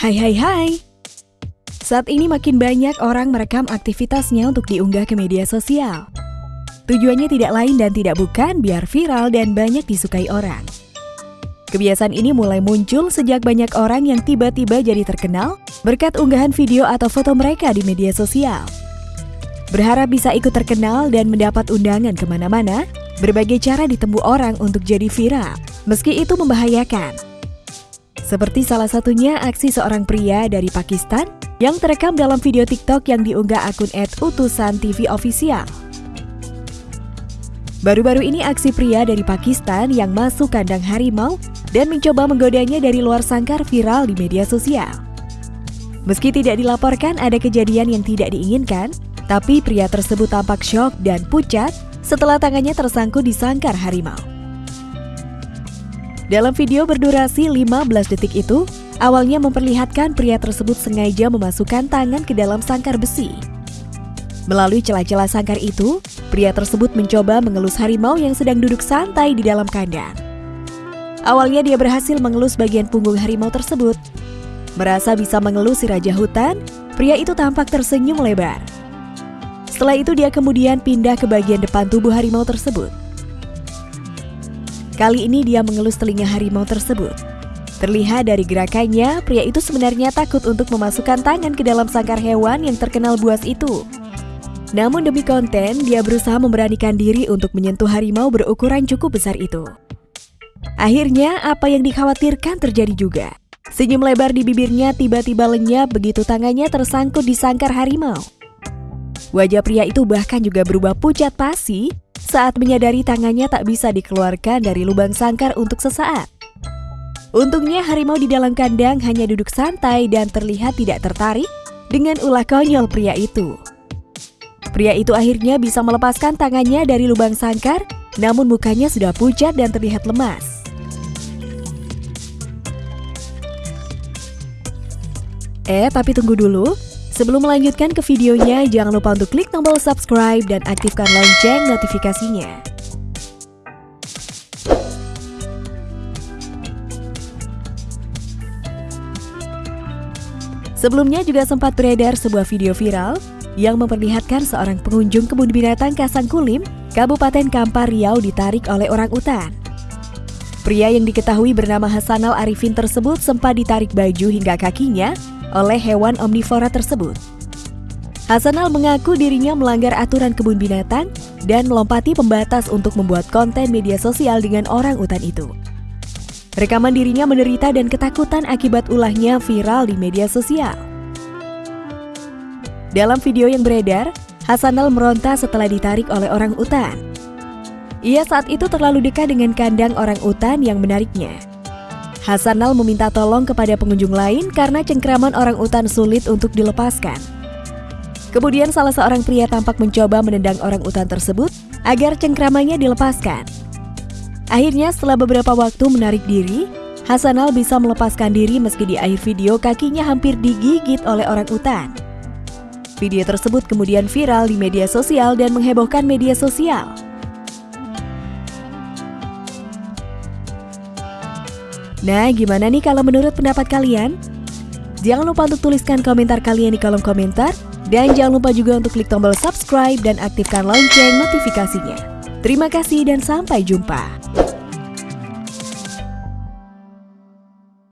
Hai hai hai Saat ini makin banyak orang merekam aktivitasnya untuk diunggah ke media sosial Tujuannya tidak lain dan tidak bukan biar viral dan banyak disukai orang Kebiasaan ini mulai muncul sejak banyak orang yang tiba-tiba jadi terkenal berkat unggahan video atau foto mereka di media sosial. Berharap bisa ikut terkenal dan mendapat undangan ke mana-mana, berbagai cara ditempuh orang untuk jadi viral, meski itu membahayakan. Seperti salah satunya aksi seorang pria dari Pakistan yang terekam dalam video TikTok yang diunggah akun @utusan TV official. Baru-baru ini aksi pria dari Pakistan yang masuk kandang harimau dan mencoba menggodanya dari luar sangkar viral di media sosial. Meski tidak dilaporkan ada kejadian yang tidak diinginkan, tapi pria tersebut tampak syok dan pucat setelah tangannya tersangkut di sangkar harimau. Dalam video berdurasi 15 detik itu, awalnya memperlihatkan pria tersebut sengaja memasukkan tangan ke dalam sangkar besi. Melalui celah-celah sangkar itu, Pria tersebut mencoba mengelus harimau yang sedang duduk santai di dalam kandang. Awalnya dia berhasil mengelus bagian punggung harimau tersebut. Merasa bisa mengelus si raja hutan, pria itu tampak tersenyum lebar. Setelah itu dia kemudian pindah ke bagian depan tubuh harimau tersebut. Kali ini dia mengelus telinga harimau tersebut. Terlihat dari gerakannya, pria itu sebenarnya takut untuk memasukkan tangan ke dalam sangkar hewan yang terkenal buas itu. Namun demi konten, dia berusaha memberanikan diri untuk menyentuh harimau berukuran cukup besar itu. Akhirnya, apa yang dikhawatirkan terjadi juga. Senyum lebar di bibirnya tiba-tiba lenyap begitu tangannya tersangkut di sangkar harimau. Wajah pria itu bahkan juga berubah pucat pasi saat menyadari tangannya tak bisa dikeluarkan dari lubang sangkar untuk sesaat. Untungnya harimau di dalam kandang hanya duduk santai dan terlihat tidak tertarik dengan ulah konyol pria itu. Pria itu akhirnya bisa melepaskan tangannya dari lubang sangkar, namun mukanya sudah pucat dan terlihat lemas. Eh, tapi tunggu dulu. Sebelum melanjutkan ke videonya, jangan lupa untuk klik tombol subscribe dan aktifkan lonceng notifikasinya. Sebelumnya juga sempat beredar sebuah video viral yang memperlihatkan seorang pengunjung kebun binatang Kasangkulim, Kabupaten Kampar Riau ditarik oleh orang utan. Pria yang diketahui bernama Hasanal Arifin tersebut sempat ditarik baju hingga kakinya oleh hewan omnivora tersebut. Hasanal mengaku dirinya melanggar aturan kebun binatang dan melompati pembatas untuk membuat konten media sosial dengan orang utan itu. Rekaman dirinya menderita dan ketakutan akibat ulahnya viral di media sosial. Dalam video yang beredar, Hasanal meronta setelah ditarik oleh orang utan. Ia saat itu terlalu dekat dengan kandang orang utan yang menariknya. Hasanal meminta tolong kepada pengunjung lain karena cengkraman orang utan sulit untuk dilepaskan. Kemudian salah seorang pria tampak mencoba menendang orang utan tersebut agar cengkramannya dilepaskan. Akhirnya setelah beberapa waktu menarik diri, Hasanal bisa melepaskan diri meski di akhir video kakinya hampir digigit oleh orang utan. Video tersebut kemudian viral di media sosial dan menghebohkan media sosial. Nah, gimana nih kalau menurut pendapat kalian? Jangan lupa untuk tuliskan komentar kalian di kolom komentar. Dan jangan lupa juga untuk klik tombol subscribe dan aktifkan lonceng notifikasinya. Terima kasih dan sampai jumpa.